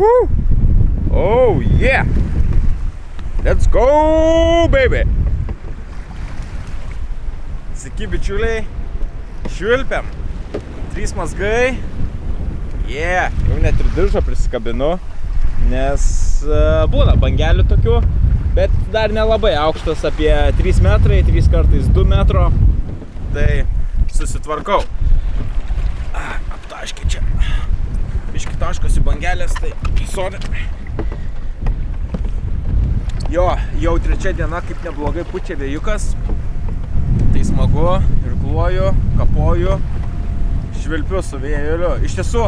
Woohoo! Oh yeah! Let's go, baby! Sveiki, bičiuliai. Švilpiam. Trys mazgai. Yeah, jau net ir diržą prisikabinu, nes uh, būna bangelių tokių, bet dar nelabai aukštas apie 3 metrai, 3 kartais 2 metro. Tai susitvarkau. Aptaškiai taškosi bangelės, tai sorry. Jo, jau trečia diena kaip neblogai pučia vėjukas. Tai smagu, irkluoju, kapoju, švilpiu su vėjeliu. Iš tiesų,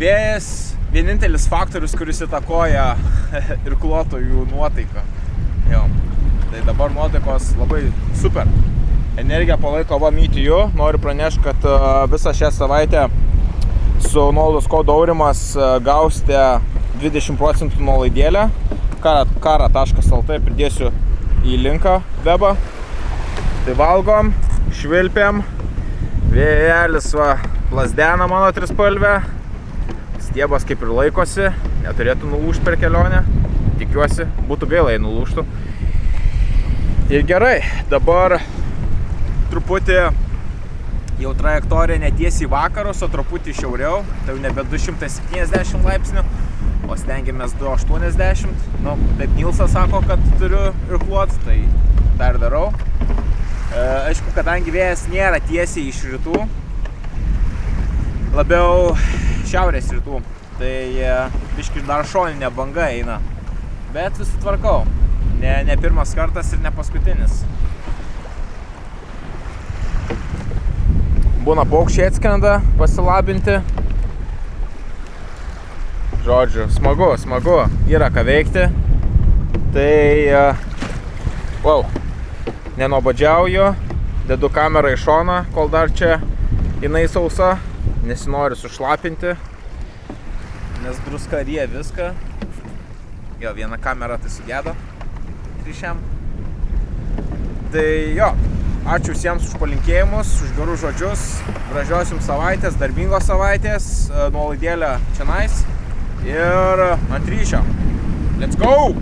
vėjas vienintelis faktorius, kuris įtakoja irkluotojų nuotaiką. Jo. Tai dabar nuotaikos labai super. Energija palaiko va mytijų. Noriu pranešti, kad visą šią savaitę su nuolaidos kodo aurimas gausite 20 procentų nuolaidėlę. kara.lt pridėsiu į linką webą. Tai valgom, švilpiam. Vėjelis va lasdena mano trispalvę. Stiebas kaip ir laikosi, neturėtų nulūžti per kelionę. Tikiuosi, būtų gaila, jei nulūžtų. Ir gerai, dabar truputį jau trajektorija netiesiai vakarus, o truputį šiauriau, tai jau nebe 270 laipsnių, o stengiamės 280. Nu, taip Nilsas sako, kad turiu irkluot, tai dar darau. E, aišku, kadangi vėjas nėra tiesiai iš rytų, labiau šiaurės rytų, tai e, biški dar šoninė banga eina. Bet susitvarkau. Ne, ne pirmas kartas ir ne paskutinis. Būna paukščiai atskrenda pasilabinti. Žodžiu, smagu, smagu, yra ką veikti. Tai, wow, nenobadžiauju, dedu kamerą į šoną, kol dar čia jinai sausa, nesinori sušlapinti, nes druska rie viską. Jo, viena kamera tai sugedo ryšiam. Tai jo, Ačiū visiems už palinkėjimus, už gerus žodžius. Gražios jums savaitės, darbingos savaitės, nuolaidėlę čia nais. Ir ant ryšio. Let's go!